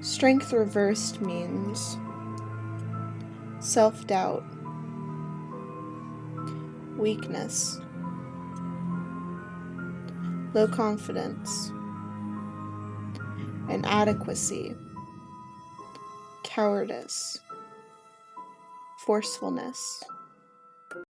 Strength reversed means self doubt, weakness, low confidence, inadequacy, cowardice, forcefulness.